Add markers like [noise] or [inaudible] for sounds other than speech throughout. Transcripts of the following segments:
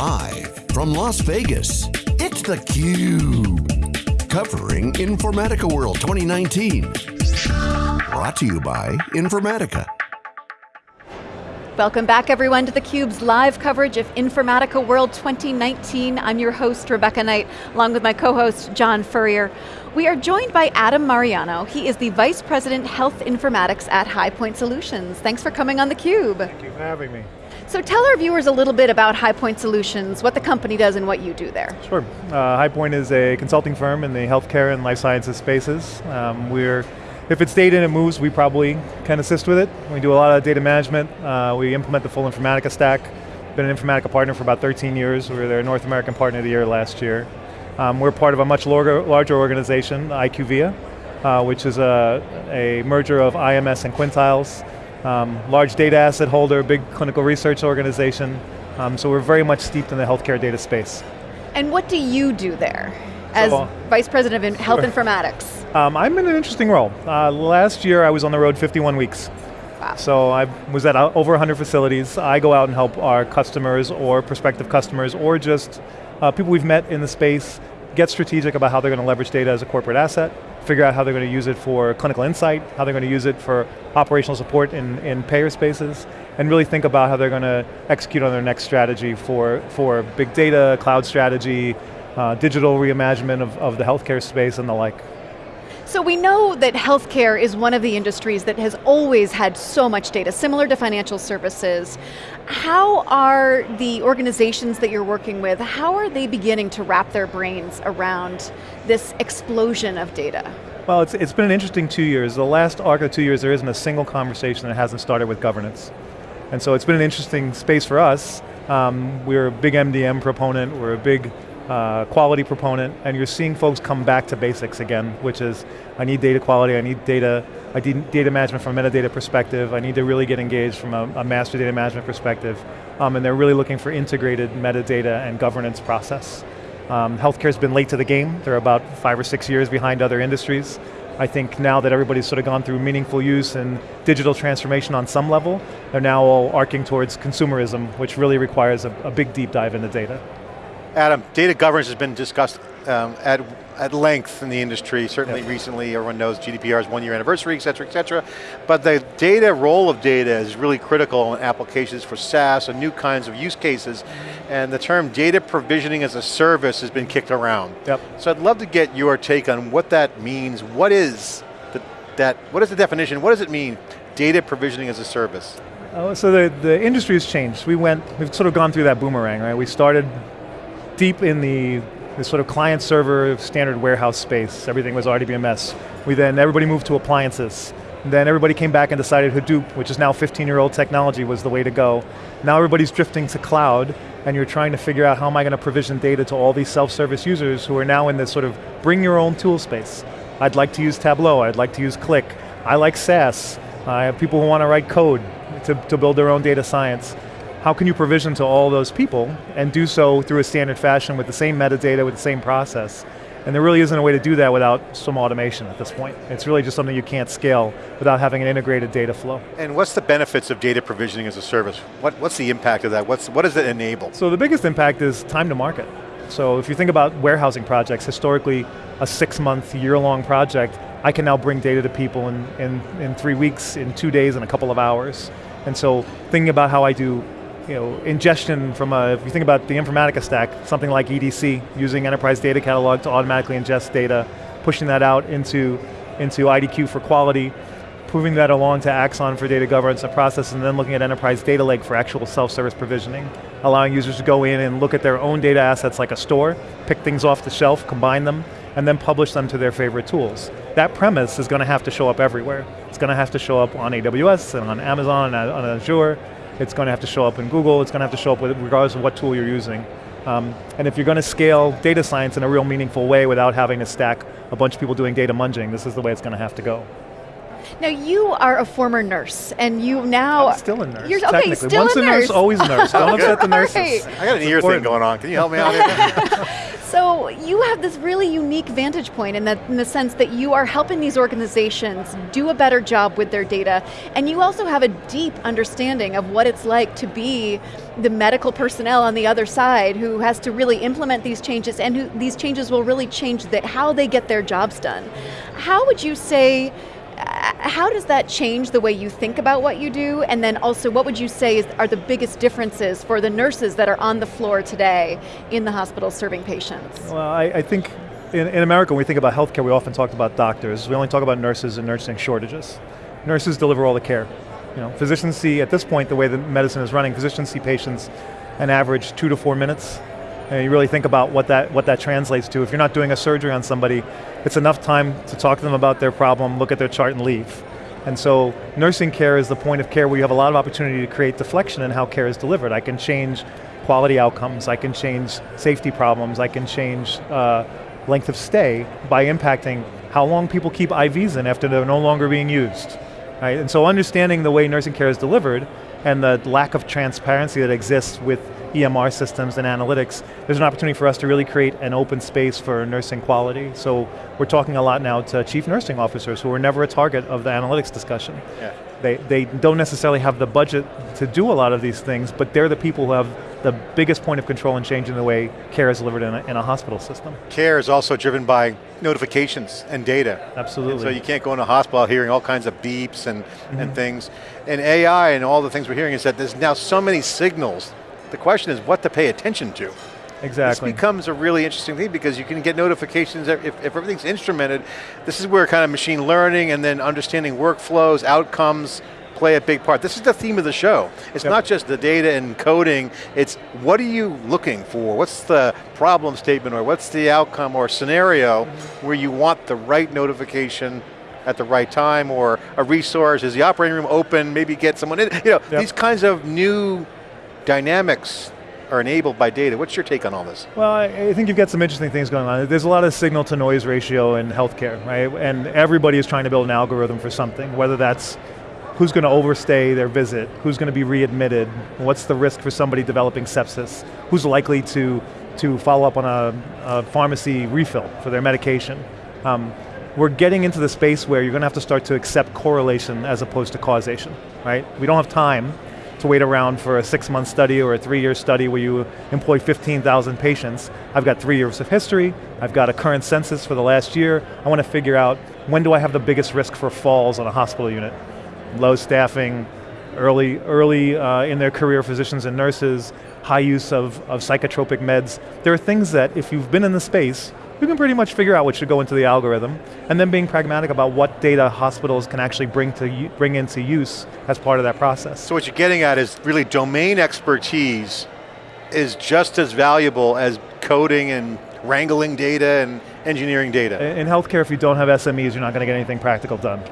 Live from Las Vegas, it's theCUBE. Covering Informatica World 2019. Brought to you by Informatica. Welcome back everyone to theCUBE's live coverage of Informatica World 2019. I'm your host, Rebecca Knight, along with my co-host, John Furrier. We are joined by Adam Mariano. He is the Vice President Health Informatics at HighPoint Solutions. Thanks for coming on theCUBE. Thank you for having me. So tell our viewers a little bit about HighPoint Solutions, what the company does and what you do there. Sure, uh, HighPoint is a consulting firm in the healthcare and life sciences spaces. Um, we're if it's data and it moves, we probably can assist with it. We do a lot of data management. Uh, we implement the full Informatica stack. Been an Informatica partner for about 13 years. We were their North American Partner of the Year last year. Um, we're part of a much larger, larger organization, IQVIA, uh, which is a, a merger of IMS and Quintiles. Um, large data asset holder, big clinical research organization. Um, so we're very much steeped in the healthcare data space. And what do you do there? as so, Vice President of Health sure. Informatics? Um, I'm in an interesting role. Uh, last year I was on the road 51 weeks. Wow. So I was at over 100 facilities. I go out and help our customers or prospective customers or just uh, people we've met in the space get strategic about how they're going to leverage data as a corporate asset, figure out how they're going to use it for clinical insight, how they're going to use it for operational support in, in payer spaces, and really think about how they're going to execute on their next strategy for, for big data, cloud strategy, uh, digital reimagination of, of the healthcare space and the like. So we know that healthcare is one of the industries that has always had so much data, similar to financial services. How are the organizations that you're working with, how are they beginning to wrap their brains around this explosion of data? Well, it's, it's been an interesting two years. The last arc of two years, there isn't a single conversation that hasn't started with governance. And so it's been an interesting space for us. Um, we're a big MDM proponent, we're a big uh, quality proponent, and you're seeing folks come back to basics again, which is, I need data quality, I need data, I need data management from a metadata perspective, I need to really get engaged from a, a master data management perspective, um, and they're really looking for integrated metadata and governance process. Um, healthcare's been late to the game, they're about five or six years behind other industries. I think now that everybody's sort of gone through meaningful use and digital transformation on some level, they're now all arcing towards consumerism, which really requires a, a big deep dive into data. Adam, data governance has been discussed um, at, at length in the industry, certainly recently, everyone knows GDPR's one year anniversary, et cetera, et cetera. But the data, role of data is really critical in applications for SaaS and new kinds of use cases. And the term data provisioning as a service has been kicked around. Yep. So I'd love to get your take on what that means. What is the, that, what is the definition? What does it mean, data provisioning as a service? Oh, so the, the industry has changed. We went, we've sort of gone through that boomerang, right? We started deep in the, the sort of client server standard warehouse space. Everything was RDBMS. We then, everybody moved to appliances. Then everybody came back and decided Hadoop, which is now 15 year old technology, was the way to go. Now everybody's drifting to cloud, and you're trying to figure out how am I going to provision data to all these self-service users who are now in this sort of bring your own tool space. I'd like to use Tableau, I'd like to use Qlik, I like SAS. I have people who want to write code to, to build their own data science how can you provision to all those people and do so through a standard fashion with the same metadata, with the same process? And there really isn't a way to do that without some automation at this point. It's really just something you can't scale without having an integrated data flow. And what's the benefits of data provisioning as a service? What, what's the impact of that? What's, what does it enable? So the biggest impact is time to market. So if you think about warehousing projects, historically a six month, year long project, I can now bring data to people in, in, in three weeks, in two days, in a couple of hours. And so thinking about how I do you know, ingestion from a, if you think about the Informatica stack, something like EDC, using Enterprise Data Catalog to automatically ingest data, pushing that out into, into IDQ for quality, moving that along to Axon for data governance and process, and then looking at Enterprise Data Lake for actual self-service provisioning, allowing users to go in and look at their own data assets like a store, pick things off the shelf, combine them, and then publish them to their favorite tools. That premise is going to have to show up everywhere. It's going to have to show up on AWS and on Amazon and on Azure, it's going to have to show up in Google, it's going to have to show up with, regardless of what tool you're using. Um, and if you're going to scale data science in a real meaningful way without having to stack a bunch of people doing data munging, this is the way it's going to have to go. Now you are a former nurse, and you now I'm still a nurse. You're okay, still Once a, nurse. always a nurse. Don't [laughs] upset the nurses. I got an ear thing going on. Can you help me out here? [laughs] So you have this really unique vantage point in, that, in the sense that you are helping these organizations do a better job with their data, and you also have a deep understanding of what it's like to be the medical personnel on the other side who has to really implement these changes and who these changes will really change the, how they get their jobs done. How would you say how does that change the way you think about what you do? And then also, what would you say is, are the biggest differences for the nurses that are on the floor today in the hospital serving patients? Well, I, I think in, in, America, when we think about healthcare, we often talk about doctors. We only talk about nurses and nursing shortages. Nurses deliver all the care. You know, physicians see, at this point, the way the medicine is running, physicians see patients an average two to four minutes and you really think about what that, what that translates to. If you're not doing a surgery on somebody, it's enough time to talk to them about their problem, look at their chart and leave. And so nursing care is the point of care where you have a lot of opportunity to create deflection in how care is delivered. I can change quality outcomes, I can change safety problems, I can change uh, length of stay by impacting how long people keep IVs in after they're no longer being used. Right? And so understanding the way nursing care is delivered and the lack of transparency that exists with EMR systems and analytics, there's an opportunity for us to really create an open space for nursing quality. So we're talking a lot now to chief nursing officers who were never a target of the analytics discussion. Yeah. They, they don't necessarily have the budget to do a lot of these things, but they're the people who have the biggest point of control and change in changing the way care is delivered in a, in a hospital system. Care is also driven by notifications and data. Absolutely. And so you can't go in a hospital hearing all kinds of beeps and, mm -hmm. and mm-hmm. things. And AI and all the things we're hearing is that there's now so many signals the question is what to pay attention to. Exactly. This becomes a really interesting thing because you can get notifications if, if everything's instrumented. This is where kind of machine learning and then understanding workflows, outcomes, play a big part. This is the theme of the show. It's yep. not just the data and coding, it's what are you looking for? What's the problem statement or what's the outcome or scenario mm -hmm. where you want the right notification at the right time or a resource, is the operating room open, maybe get someone in, you know, yep. these kinds of new dynamics are enabled by data. What's your take on all this? Well, I think you've got some interesting things going on. There's a lot of signal to noise ratio in healthcare, right? And everybody is trying to build an algorithm for something, whether that's who's going to overstay their visit, who's going to be readmitted, what's the risk for somebody developing sepsis, who's likely to, to follow up on a, a pharmacy refill for their medication. Um, we're getting into the space where you're going to have to start to accept correlation as opposed to causation, right? We don't have time to wait around for a six month study or a three year study where you employ 15,000 patients. I've got three years of history, I've got a current census for the last year. I want to figure out when do I have the biggest risk for falls on a hospital unit? Low staffing, early, early uh, in their career physicians and nurses, high use of, of psychotropic meds. There are things that if you've been in the space, you can pretty much figure out what should go into the algorithm, and then being pragmatic about what data hospitals can actually bring to bring into use as part of that process. So what you're getting at is really domain expertise is just as valuable as coding and wrangling data and engineering data. In healthcare, if you don't have SMEs, you're not going to get anything practical done.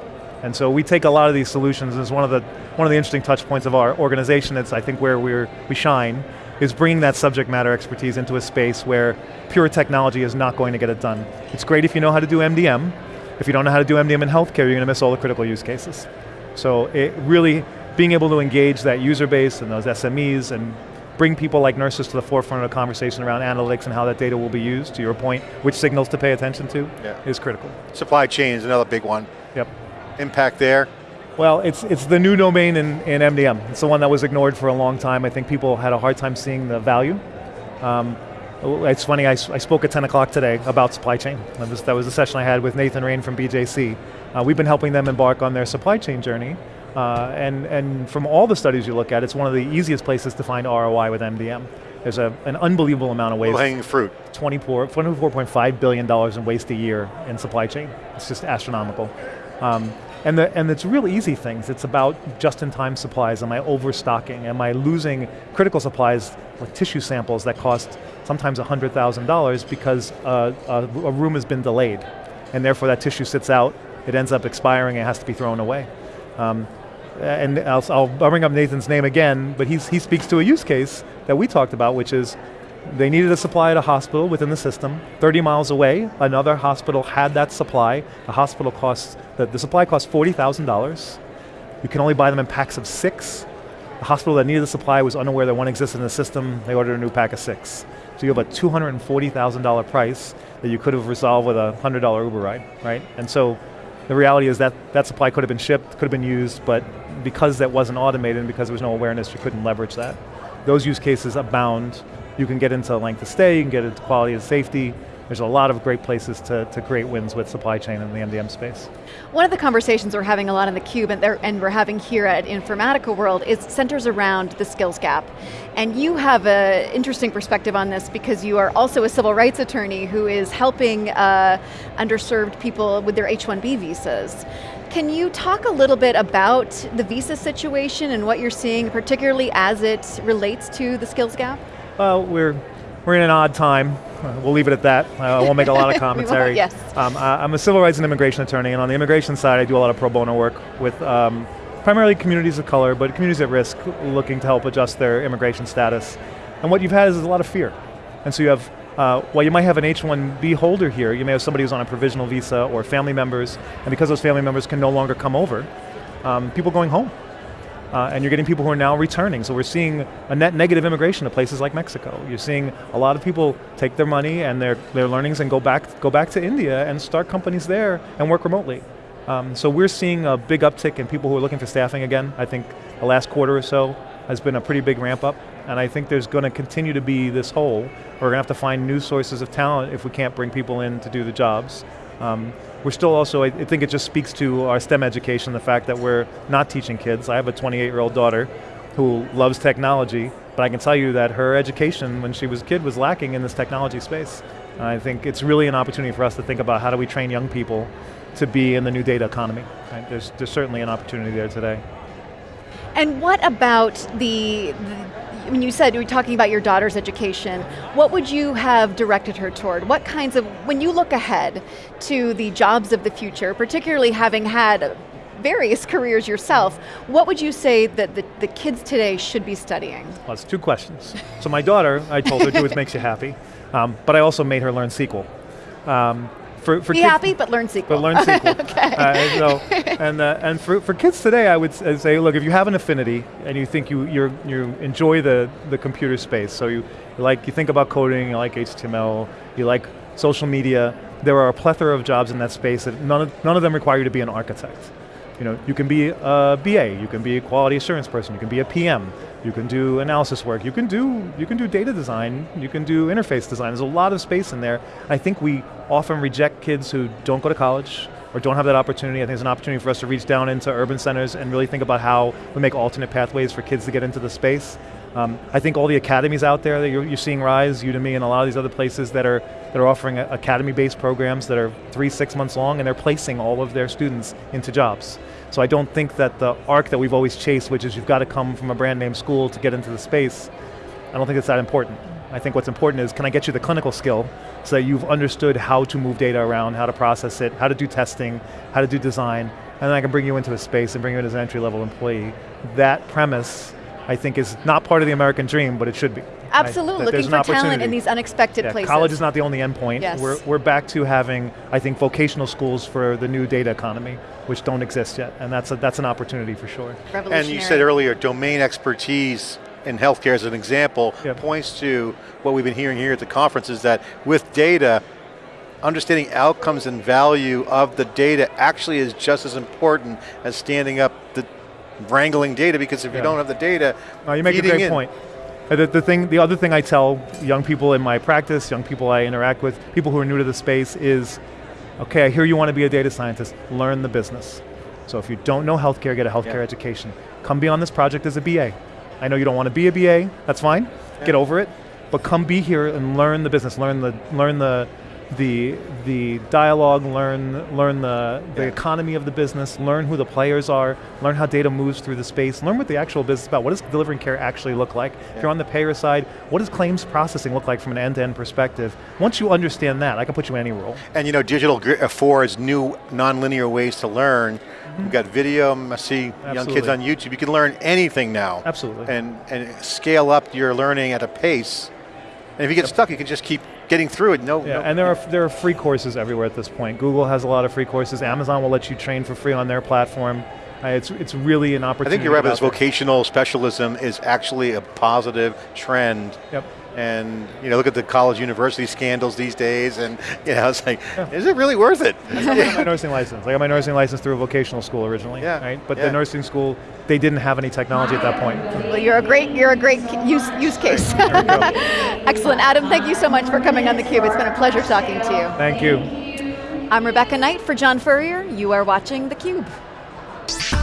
And so we take a lot of these solutions as one of the one of the interesting touch points of our organization. It's I think where we're we shine is bringing that subject matter expertise into a space where pure technology is not going to get it done. It's great if you know how to do MDM. If you don't know how to do MDM in healthcare, you're going to miss all the critical use cases. So it really, being able to engage that user base and those SMEs and bring people like nurses to the forefront of the conversation around analytics and how that data will be used, to your point, which signals to pay attention to, yeah. is critical. Supply chain is another big one. Yep. Impact there? Well, it's, it's the new domain in, in MDM. It's the one that was ignored for a long time. I think people had a hard time seeing the value. Um, it's funny, I, I, spoke at 10 o'clock today about supply chain. That was, that was a session I had with Nathan Rain from BJC. Uh, we've been helping them embark on their supply chain journey. Uh, and, and from all the studies you look at, it's one of the easiest places to find ROI with MDM. There's a, an unbelievable amount of waste. Low-hanging fruit. $24.5 billion in waste a year in supply chain. It's just astronomical. Um, and, the, and it's real easy things. It's about just-in-time supplies. Am I overstocking? Am I losing critical supplies like tissue samples that cost sometimes $100,000 because uh, a, a room has been delayed. And therefore that tissue sits out, it ends up expiring, it has to be thrown away. Um, and I'll, I'll, bring up Nathan's name again, but he's, he speaks to a use case that we talked about, which is they needed a supply at a hospital within the system, 30 miles away, another hospital had that supply. The hospital costs, the, the supply costs $40,000. You can only buy them in packs of six. The hospital that needed the supply was unaware that one existed in the system, they ordered a new pack of six. So you have a $240,000 price that you could have resolved with a $100 Uber ride, right? And so the reality is that that supply could have been shipped, could have been used, but because that wasn't automated and because there was no awareness, you couldn't leverage that. Those use cases abound. You can get into length of stay, you can get into quality and safety, there's a lot of great places to, to create wins with supply chain in the MDM space. One of the conversations we're having a lot in the Cube and, and we're having here at Informatica World is centers around the skills gap. And you have an interesting perspective on this because you are also a civil rights attorney who is helping uh, underserved people with their H-1B visas. Can you talk a little bit about the visa situation and what you're seeing, particularly as it relates to the skills gap? Well, we're, we're in an odd time. We'll leave it at that. I won't make a lot of [laughs] commentary. yes. Um, I'm a civil rights and immigration attorney, and on the immigration side, I do a lot of pro bono work with um, primarily communities of color, but communities at risk looking to help adjust their immigration status. And what you've had is a lot of fear. And so you have, uh, while you might have an H-1B holder here, you may have somebody who's on a provisional visa or family members, and because those family members can no longer come over, um, people going home. Uh, and you're getting people who are now returning. So we're seeing a net negative immigration to places like Mexico. You're seeing a lot of people take their money and their, their learnings and go back, go back to India and start companies there and work remotely. Um, so we're seeing a big uptick in people who are looking for staffing again. I think the last quarter or so has been a pretty big ramp up. And I think there's going to continue to be this hole. We're going to have to find new sources of talent if we can't bring people in to do the jobs. Um, we're still also, I think it just speaks to our STEM education, the fact that we're not teaching kids. I have a 28 year old daughter who loves technology, but I can tell you that her education when she was a kid was lacking in this technology space. And I think it's really an opportunity for us to think about how do we train young people to be in the new data economy. Right? There's, there's certainly an opportunity there today. And what about the, the when you said you were talking about your daughter's education, what would you have directed her toward? What kinds of, when you look ahead to the jobs of the future, particularly having had various [laughs] careers yourself, what would you say that the, the kids today should be studying? Well, it's two questions. So my daughter, I told her do what makes you happy, um, but I also made her learn SQL. Um, for, for Be kids, happy, but learn SQL. But learn SQL. [laughs] okay. Uh, so, and uh, and for, for kids today, I would say, look, if you have an affinity and you think you you you enjoy the the computer space, so you, you like you think about coding, you like HTML, you like social media. There are a plethora of jobs in that space that none of, none of them require you to be an architect. You know, you can be a BA, you can be a quality assurance person, you can be a PM, you can do analysis work, you can do, you can do data design, you can do interface design. There's a lot of space in there. I think we often reject kids who don't go to college or don't have that opportunity. I think it's an opportunity for us to reach down into urban centers and really think about how we make alternate pathways for kids to get into the space. Um, I think all the academies out there that you're, you're, seeing rise, Udemy and a lot of these other places that are, that are offering academy-based programs that are three, six months long and they're placing all of their students into jobs. So I don't think that the arc that we've always chased, which is you've got to come from a brand name school to get into the space, I don't think it's that important. I think what's important is, can I get you the clinical skill so that you've understood how to move data around, how to process it, how to do testing, how to do design, and then I can bring you into a space and bring you in as an entry level employee. That premise I think is not part of the American dream, but it should be. Absolutely, right? looking for talent in these unexpected yeah, places. College is not the only endpoint. Yes. We're, we're back to having, I think, vocational schools for the new data economy, which don't exist yet, and that's, a, that's an opportunity for sure. And you said earlier, domain expertise in healthcare as an example yep. points to what we've been hearing here at the conference is that with data, understanding outcomes and value of the data actually is just as important as standing up the wrangling data because if yeah. you don't have the data, no, you make a great in. point. Uh, the, the, thing, the other thing I tell young people in my practice, young people I interact with, people who are new to the space is, okay, I hear you want to be a data scientist, learn the business. So if you don't know healthcare, get a healthcare yeah. education. Come be on this project as a BA. I know you don't want to be a BA, that's fine, yeah. get over it, but come be here and learn the business, learn the, learn the, the the dialogue, learn learn the the yeah. economy of the business, learn who the players are, learn how data moves through the space, learn what the actual business is about. What does delivering care actually look like? Yeah. If you're on the payer side, what does claims processing look like from an end-to-end perspective? Once you understand that, I can put you in any role. And you know, digital affords new nonlinear ways to learn. Mm -hmm. We've got video, I see Absolutely. young kids on YouTube. You can learn anything now. Absolutely. And, and scale up your learning at a pace. And if you get yep. stuck, you can just keep getting through it. No, yeah, no. and there are there are free courses everywhere at this point. Google has a lot of free courses. Amazon will let you train for free on their platform. Uh, it's, it's really an opportunity. I think you're right, this vocational specialism is actually a positive trend. Yep. And you know, look at the college university scandals these days, and you know, it's like, is it really worth it? I got my [laughs] nursing license. I got my nursing license through a vocational school originally. Yeah, Right? But yeah. the nursing school, they didn't have any technology at that point. Well, you're a great, you're a great use, use case. [laughs] Excellent. Adam, thank you so much for coming on theCUBE. It's been a pleasure talking to you. Thank you. I'm Rebecca Knight for John Furrier. You are watching theCUBE.